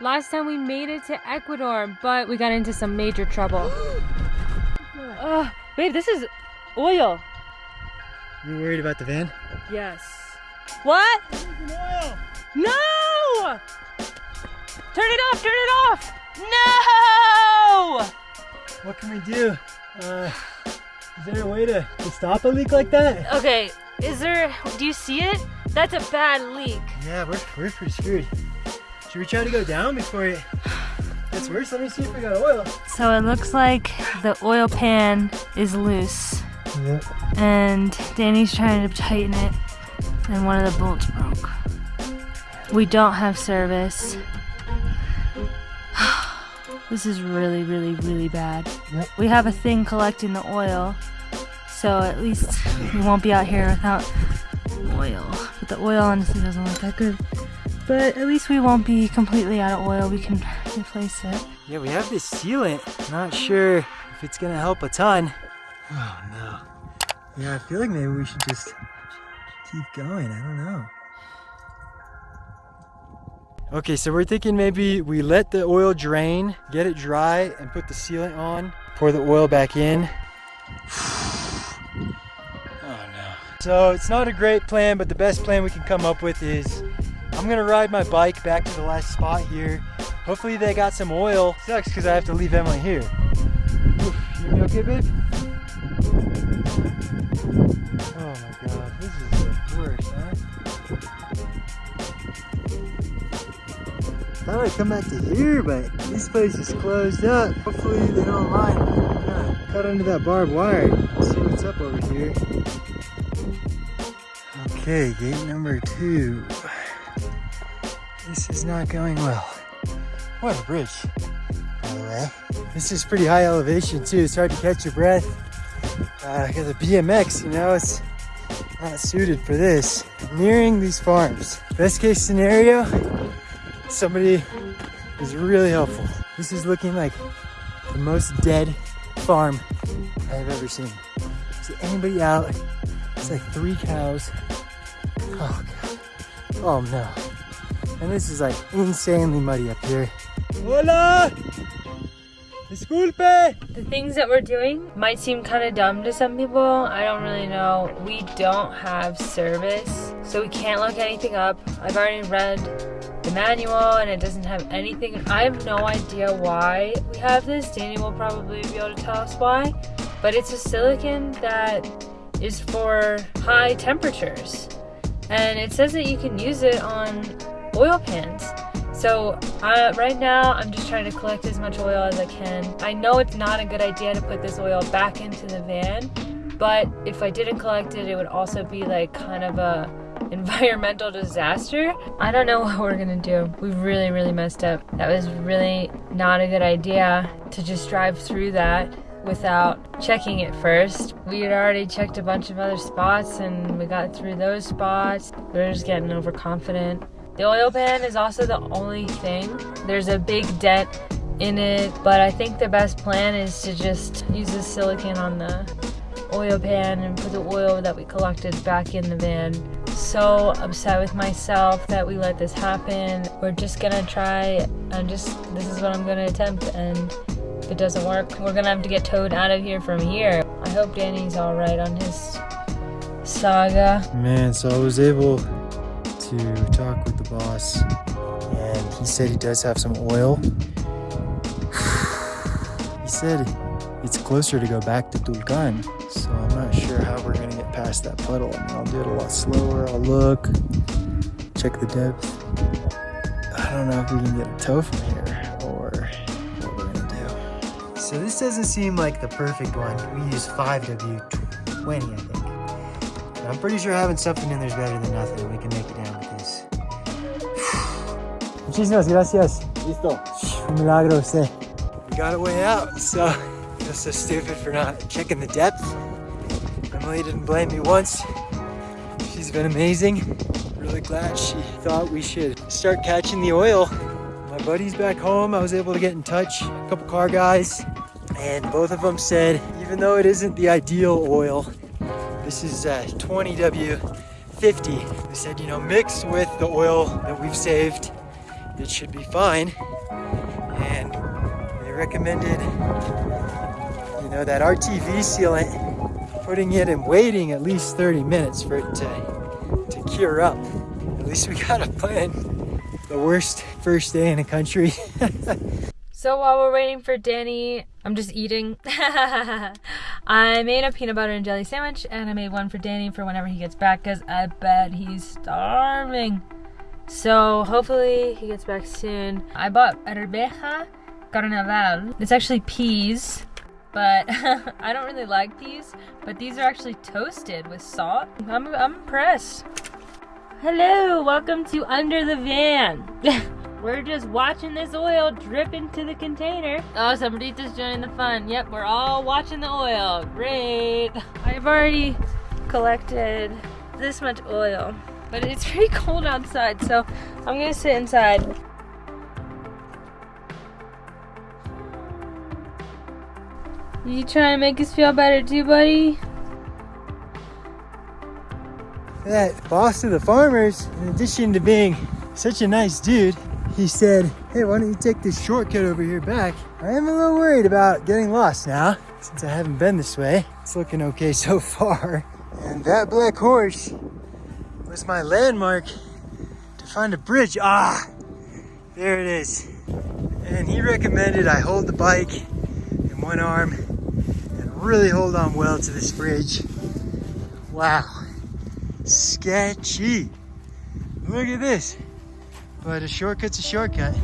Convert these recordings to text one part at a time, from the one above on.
Last time we made it to Ecuador, but we got into some major trouble. uh, babe, this is oil. You worried about the van? Yes. What? No! Turn it off, turn it off! No! What can we do? Uh, is there a way to, to stop a leak like that? Okay, is there, do you see it? That's a bad leak. Yeah, we're, we're pretty screwed. Should we try to go down before it gets worse? Let me see if we got oil. So it looks like the oil pan is loose. Yep. And Danny's trying to tighten it and one of the bolts broke. We don't have service. this is really, really, really bad. Yep. We have a thing collecting the oil, so at least we won't be out here without oil. But the oil honestly doesn't look that good. But at least we won't be completely out of oil. We can replace it. Yeah, we have this sealant. Not sure if it's gonna help a ton. Oh no. Yeah, I feel like maybe we should just keep going. I don't know. Okay, so we're thinking maybe we let the oil drain, get it dry, and put the sealant on, pour the oil back in. oh no. So it's not a great plan, but the best plan we can come up with is I'm gonna ride my bike back to the last spot here. Hopefully they got some oil. Sucks because I have to leave Emily here. Oof, you okay, babe? Oh my god, this is the worst, huh? Thought I'd come back to here, but this place is closed up. Hopefully they don't mind. Cut under that barbed wire. See what's up over here. Okay, gate number two. This is not going well. What a bridge, by the way. This is pretty high elevation too. It's hard to catch your breath. Uh, because of BMX, you know, it's not suited for this. Nearing these farms. Best case scenario, somebody is really helpful. This is looking like the most dead farm I've ever seen. Is anybody out? It's like three cows. Oh god. Oh no. And this is like insanely muddy up here. Hola! Disculpe! The things that we're doing might seem kind of dumb to some people. I don't really know. We don't have service, so we can't look anything up. I've already read the manual and it doesn't have anything. I have no idea why we have this. Danny will probably be able to tell us why. But it's a silicone that is for high temperatures. And it says that you can use it on oil pans. So uh, right now, I'm just trying to collect as much oil as I can. I know it's not a good idea to put this oil back into the van, but if I didn't collect it, it would also be like kind of a environmental disaster. I don't know what we're gonna do. We really, really messed up. That was really not a good idea to just drive through that without checking it first. We had already checked a bunch of other spots and we got through those spots. We are just getting overconfident. The oil pan is also the only thing. There's a big dent in it, but I think the best plan is to just use the silicone on the oil pan and put the oil that we collected back in the van. So upset with myself that we let this happen. We're just gonna try and just, this is what I'm gonna attempt and if it doesn't work, we're gonna have to get towed out of here from here. I hope Danny's all right on his saga. Man, so I was able to talk with the boss and he said he does have some oil. he said it's closer to go back to Tulcan, so I'm not sure how we're gonna get past that puddle. I mean, I'll do it a lot slower, I'll look, check the depth. I don't know if we can get a tow from here or what we're gonna do. So this doesn't seem like the perfect one. We use 5W20, I think. I'm pretty sure having something in there is better than nothing. We can make it down. Muchísimas gracias. Listo. Un milagro usted. We got a way out, so I feel so stupid for not checking the depth. Emily didn't blame me once. She's been amazing. Really glad she thought we should start catching the oil. My buddy's back home. I was able to get in touch, a couple car guys, and both of them said, even though it isn't the ideal oil, this is uh, 20W50. They said, you know, mixed with the oil that we've saved it should be fine. And they recommended, you know, that RTV sealant, putting it and waiting at least 30 minutes for it to, to cure up. At least we got a plan. The worst first day in the country. So while we're waiting for Danny, I'm just eating. I made a peanut butter and jelly sandwich and I made one for Danny for whenever he gets back because I bet he's starving. So hopefully he gets back soon. I bought arveja carnaval. It's actually peas, but I don't really like peas. But these are actually toasted with salt. I'm, I'm impressed. Hello, welcome to Under the Van. We're just watching this oil drip into the container. Oh, somebody's joining the fun. Yep, we're all watching the oil. Great. I've already collected this much oil, but it's pretty cold outside, so I'm gonna sit inside. You trying to make us feel better too, buddy? that boss of the farmers, in addition to being such a nice dude, he said, hey, why don't you take this shortcut over here back? I am a little worried about getting lost now, since I haven't been this way. It's looking okay so far. And that black horse was my landmark to find a bridge. Ah, there it is. And he recommended I hold the bike in one arm and really hold on well to this bridge. Wow, sketchy. Look at this. But a shortcut's a shortcut.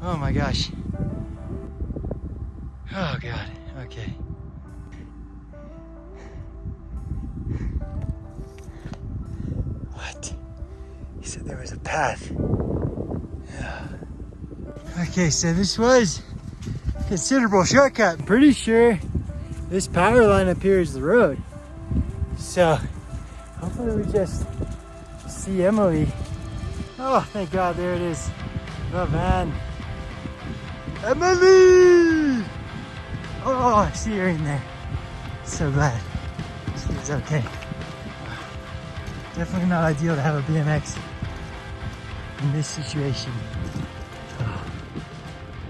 Oh my gosh. Oh God, okay. Said there was a path. Yeah. Okay, so this was considerable shortcut. Pretty sure this power line up here is the road. So hopefully we just see Emily Oh, thank God, there it is. The van. Emily! Oh, I see her in there. So glad. She's okay. Definitely not ideal to have a BMX in this situation. Oh.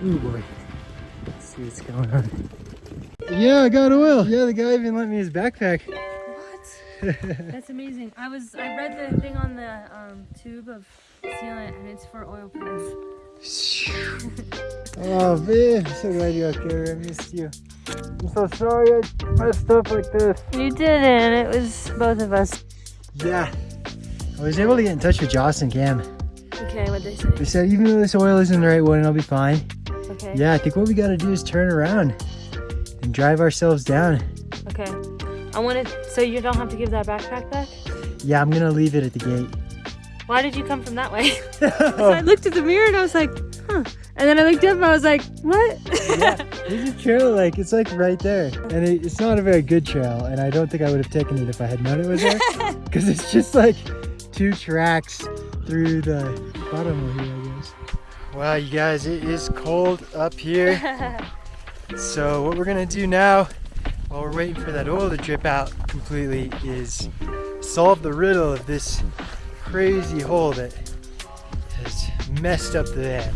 Ooh boy. Let's see what's going on. Yeah, I got oil. Yeah, the guy even lent me his backpack. What? That's amazing. I was I read the thing on the um, tube of sealant and it's for oil pans. oh man, I'm so glad you're okay. I missed you. I'm so sorry I messed up like this. You didn't. It was both of us. Yeah. I was able to get in touch with Joss and Cam. Okay, what they say? They said even though this oil isn't the right one, I'll be fine. Okay. Yeah, I think what we gotta do is turn around and drive ourselves down. Okay. I want to. So you don't have to give that backpack back. Yeah, I'm gonna leave it at the gate. Why did you come from that way? so I looked at the mirror and I was like, huh. And then I looked up and I was like, what? yeah, there's a trail like, it's like right there. And it, it's not a very good trail. And I don't think I would have taken it if I had known it was there. Because it's just like two tracks through the bottom of here, I guess. Wow, you guys, it is cold up here. so what we're gonna do now, while we're waiting for that oil to drip out completely, is solve the riddle of this crazy hole that has messed up the van.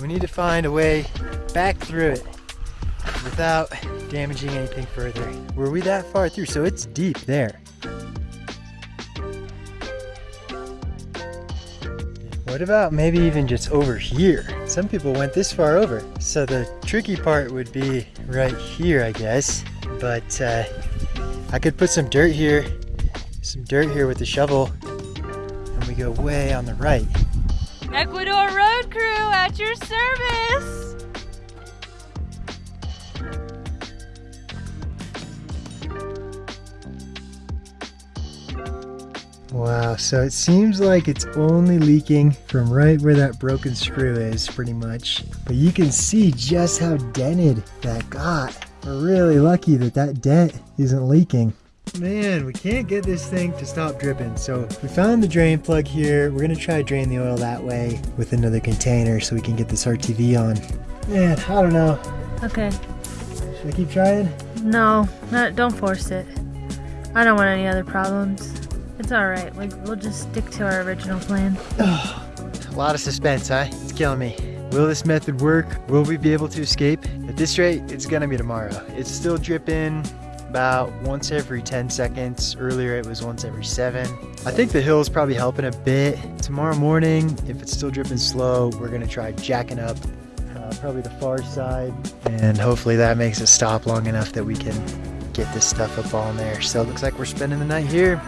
We need to find a way back through it without damaging anything further. Were we that far through? So it's deep there. What about maybe even just over here? Some people went this far over. So the tricky part would be right here, I guess. But uh, I could put some dirt here, some dirt here with the shovel and we go way on the right. Ecuador Road Crew at your service! Wow, so it seems like it's only leaking from right where that broken screw is, pretty much. But you can see just how dented that got. We're really lucky that that dent isn't leaking. Man, we can't get this thing to stop dripping. So we found the drain plug here. We're gonna try to drain the oil that way with another container so we can get this RTV on. Man, I don't know. Okay. Should I keep trying? No, not, don't force it. I don't want any other problems. It's all right. We, we'll just stick to our original plan. a lot of suspense, huh? It's killing me. Will this method work? Will we be able to escape? At this rate, it's gonna be tomorrow. It's still dripping about once every 10 seconds. Earlier it was once every seven. I think the hill is probably helping a bit. Tomorrow morning, if it's still dripping slow, we're gonna try jacking up uh, probably the far side. And hopefully that makes it stop long enough that we can get this stuff up on there. So it looks like we're spending the night here.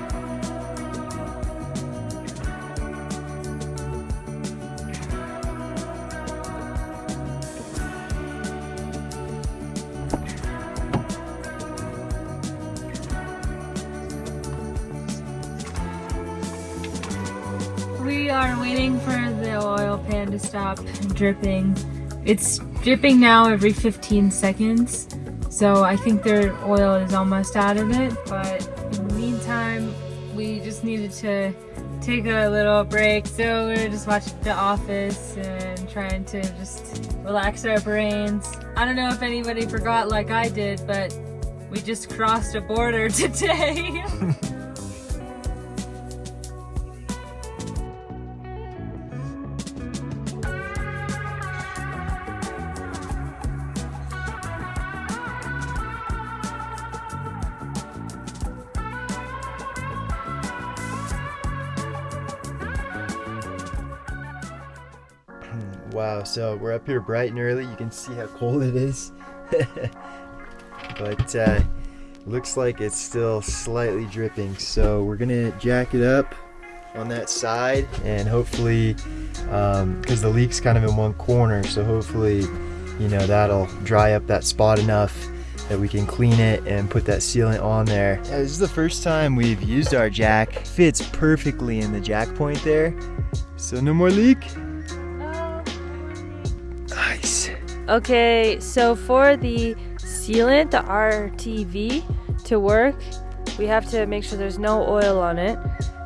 Waiting for the oil pan to stop dripping. It's dripping now every 15 seconds, so I think their oil is almost out of it. But in the meantime, we just needed to take a little break, so we are just watching The Office and trying to just relax our brains. I don't know if anybody forgot like I did, but we just crossed a border today. Wow, so we're up here bright and early. You can see how cold it is. but uh, looks like it's still slightly dripping. So we're gonna jack it up on that side and hopefully, because um, the leak's kind of in one corner, so hopefully, you know, that'll dry up that spot enough that we can clean it and put that sealant on there. Yeah, this is the first time we've used our jack. Fits perfectly in the jack point there. So no more leak. Okay, so for the sealant, the RTV, to work, we have to make sure there's no oil on it.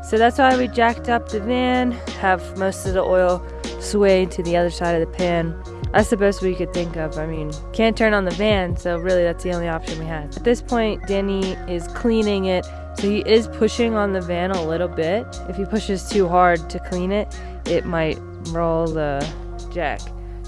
So that's why we jacked up the van, have most of the oil sway to the other side of the pan. That's the best we could think of. I mean, can't turn on the van, so really that's the only option we had. At this point, Danny is cleaning it, so he is pushing on the van a little bit. If he pushes too hard to clean it, it might roll the jack.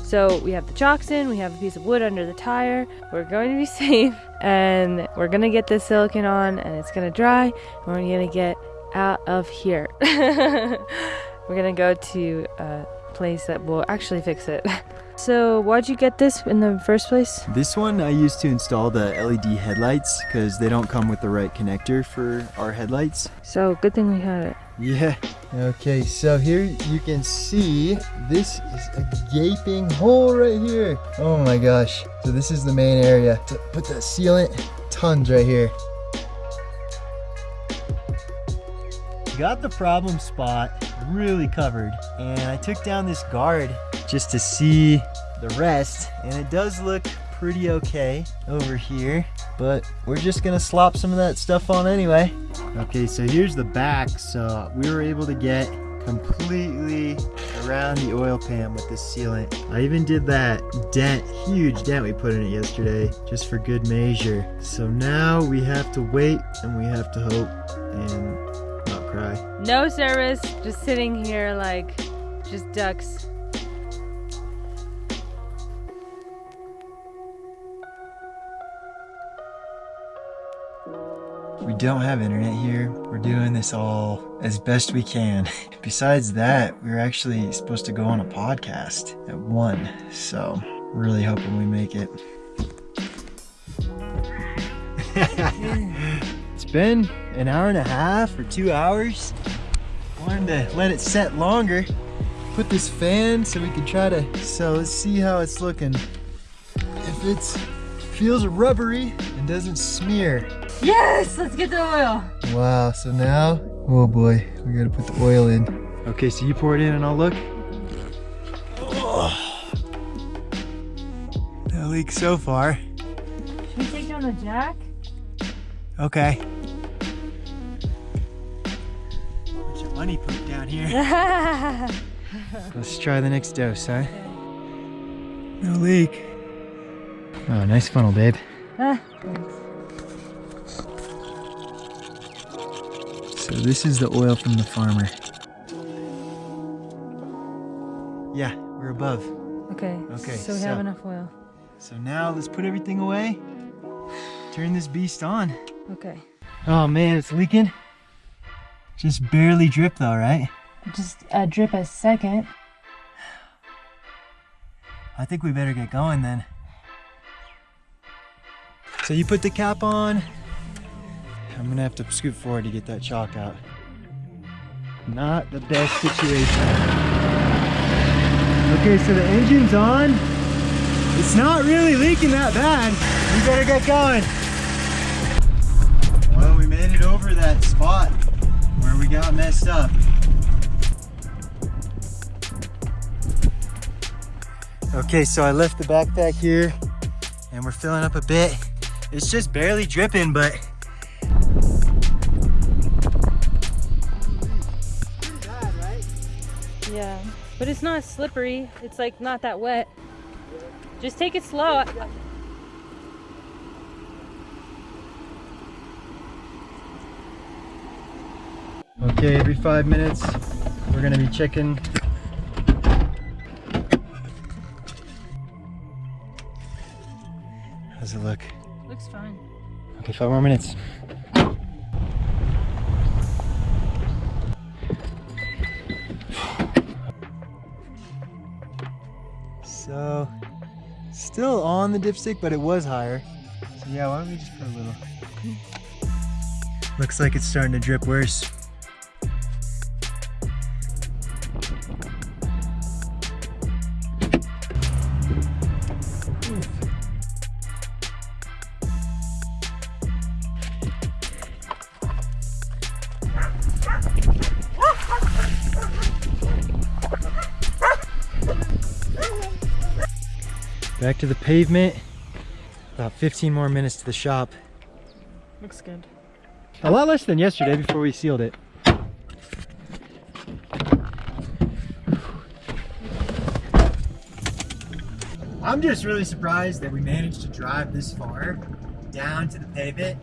So we have the chocks in, we have a piece of wood under the tire. We're going to be safe and we're gonna get this silicone on and it's gonna dry and we're gonna get out of here. we're gonna go to a place that will actually fix it. So why'd you get this in the first place? This one I used to install the LED headlights because they don't come with the right connector for our headlights. So good thing we had it. Yeah. Okay, so here you can see this is a gaping hole right here. Oh my gosh. So this is the main area. To put that sealant, tons right here. Got the problem spot really covered and I took down this guard just to see the rest and it does look pretty okay over here but we're just gonna slop some of that stuff on anyway. Okay so here's the back. So we were able to get completely around the oil pan with this sealant. I even did that dent huge dent we put in it yesterday just for good measure. So now we have to wait and we have to hope and not cry. No service just sitting here like just ducks We don't have internet here. We're doing this all as best we can. Besides that, we are actually supposed to go on a podcast at 1, so really hoping we make it. it's been an hour and a half or two hours. Wanted to let it set longer. Put this fan so we can try to, so let's see how it's looking. If it feels rubbery and doesn't smear, Yes, let's get the oil. Wow, so now, oh boy, we gotta put the oil in. Okay, so you pour it in and I'll look. Oh. No leak so far. Should we take down the jack? Okay. Bunch of money poop down here. Let's try the next dose, huh? No leak. Oh, nice funnel, babe. Ah, So this is the oil from the farmer. Yeah, we're We're above. Okay. Okay, So we so- have enough oil. So now let's put everything away. Turn this beast on. Okay. Oh man, it's leaking. Just barely drip though, right? Just a drip a second. I think we better get going then. So you put the cap on. I'm gonna have to scoot forward to get that chock out. Not the best situation. Okay, so the engine's on. It's not really leaking that bad. We better get going. Well, we made it over that spot where we got messed up. Okay, so I left the backpack here and we're filling up a bit. It's just barely dripping, but But it's not slippery. It's like not that wet. Just take it slow. Okay, every five minutes, we're gonna be checking. How's it look? Looks fine. Okay, five more minutes. On the dipstick, but it was higher. So yeah, why don't we just put a little? Looks like it's starting to drip worse. Back to the pavement. About 15 more minutes to the shop. Looks good. A lot less than yesterday before we sealed it. I'm just really surprised that we managed to drive this far down to the pavement.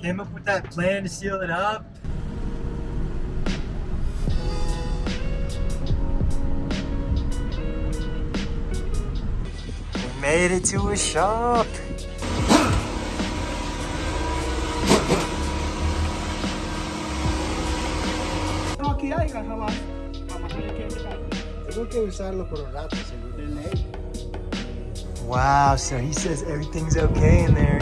Came up with that plan to seal it up. Made it to a shop. aquí jamás. Jamás hay que llegar. Tengo que usarlo por un rato, seguro. Wow, so he says everything's okay in there.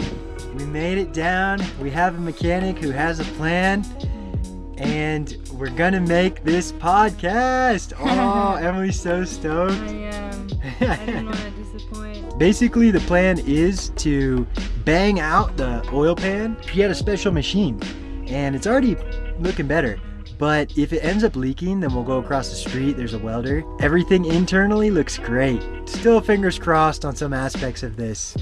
We made it down. We have a mechanic who has a plan. And we're gonna make this podcast. Oh, Emily's so I stoked. um, I didn't want to disappoint. Basically, the plan is to bang out the oil pan. He had a special machine, and it's already looking better. But if it ends up leaking, then we'll go across the street. There's a welder. Everything internally looks great. Still fingers crossed on some aspects of this.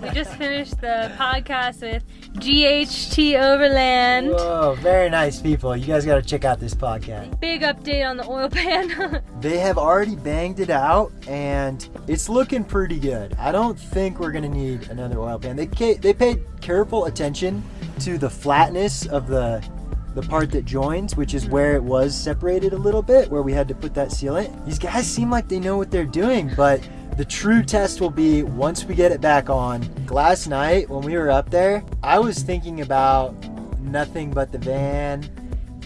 We just finished the podcast with GHT Overland. Whoa, very nice people. You guys got to check out this podcast. Big update on the oil pan. They have already banged it out, and it's looking pretty good. I don't think we're gonna need another oil pan. They they paid careful attention to the flatness of the the part that joins, which is where it was separated a little bit, where we had to put that sealant. These guys seem like they know what they're doing, but the true test will be once we get it back on. Last night when we were up there, I was thinking about nothing but the van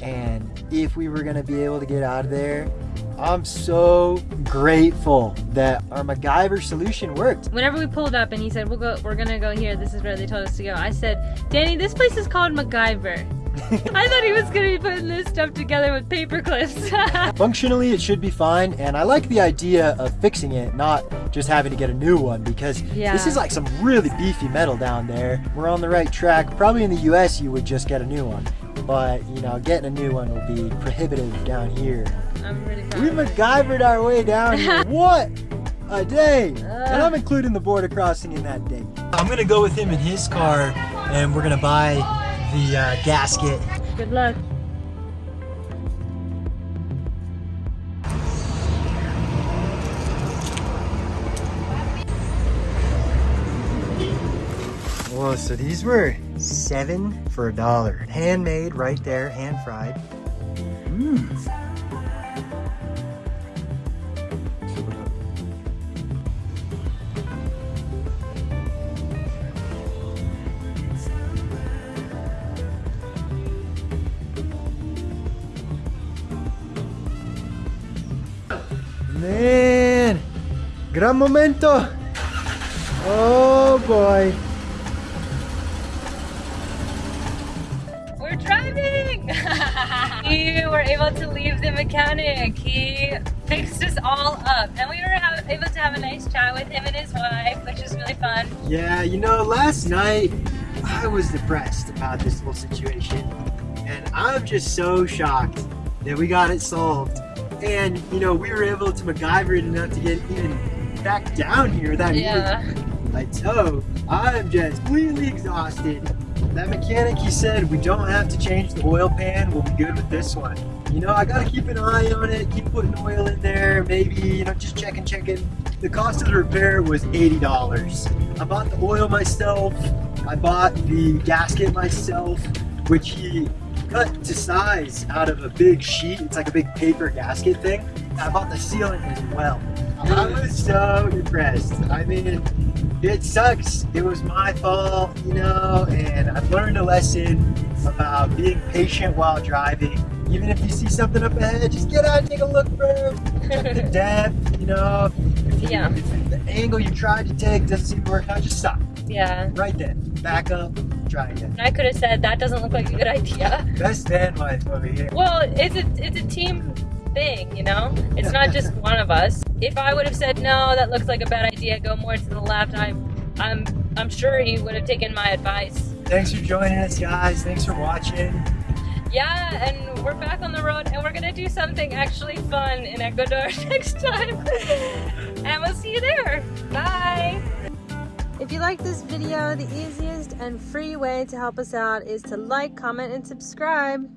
and if we were gonna be able to get out of there. I'm so grateful that our MacGyver solution worked. Whenever we pulled up and he said, "We'll go. We're gonna go here. This is where they told us to go." I said, "Danny, this place is called MacGyver." I thought he was gonna be putting this stuff together with paper clips. Functionally, it should be fine, and I like the idea of fixing it, not just having to get a new one, because Yeah. this is like some really beefy metal down there. We're on the right track. Probably in the US, you would just get a new one, but you know, getting a new one will be prohibitive down here. I'm really proud. We. MacGyvered our way down here. what a day! And I'm including the border crossing in that day. I'm gonna go with him in his car, and we're gonna buy the uh, gasket. Good luck. Whoa, so these were seven for a dollar. Handmade right there, hand fried. Mmm. Gran momento. Oh boy. We're driving! we were able to leave the mechanic. He fixed us all up. And we were able to have a nice chat with him and his wife, which was really fun. Yeah, you know, last night I was depressed about this whole situation. And I'm just so shocked that we got it solved. And, you know, we were able to MacGyver it enough to get even back down here without Yeah. even my toe. I'm just completely exhausted. That mechanic, he said, we don't have to change the oil pan. We'll be good with this one. You know, I gotta keep an eye on it, keep putting oil in there, maybe, you know, just checking, checking. The cost of the repair was $80. I bought the oil myself. I bought the gasket myself, which he cut to size out of a big sheet. It's like a big paper gasket thing. I bought the sealant as well. I was so depressed. I mean, it sucks. It was my fault, you know, and I've learned a lesson about being patient while driving. Even if you see something up ahead, just get out and take a look. Check the depth, you know. If, Yeah. if the angle you tried to take doesn't seem to work out, just stop Yeah. right then. Back up, try again. I could have said that doesn't look like a good idea. Best van life over here. Well, it's a it's a team thing, you know. It's not just one of us. If I would have said no, that looks like a bad idea. Go more to the left. I'm I'm I'm sure he would have taken my advice. Thanks for joining us, guys. Thanks for watching. Yeah, and we're back on the road, and we're gonna do something actually fun in Ecuador next time. and we'll see you there. Bye. If you like this video, the easiest and free way to help us out is to like, comment, and subscribe.